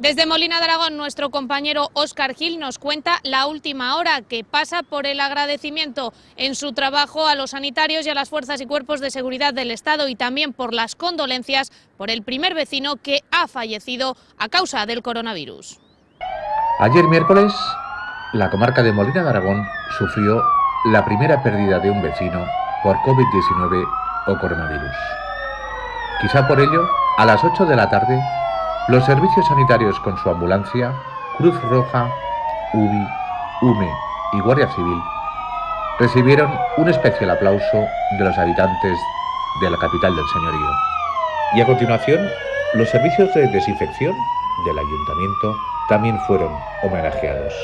Desde Molina de Aragón, nuestro compañero Óscar Gil nos cuenta la última hora que pasa por el agradecimiento en su trabajo a los sanitarios y a las fuerzas y cuerpos de seguridad del Estado y también por las condolencias por el primer vecino que ha fallecido a causa del coronavirus. Ayer miércoles, la comarca de Molina de Aragón sufrió la primera pérdida de un vecino por COVID-19 o coronavirus. Quizá por ello, a las 8 de la tarde, los servicios sanitarios con su ambulancia, Cruz Roja, UBI, UME y Guardia Civil recibieron un especial aplauso de los habitantes de la capital del señorío. Y a continuación, los servicios de desinfección del ayuntamiento también fueron homenajeados.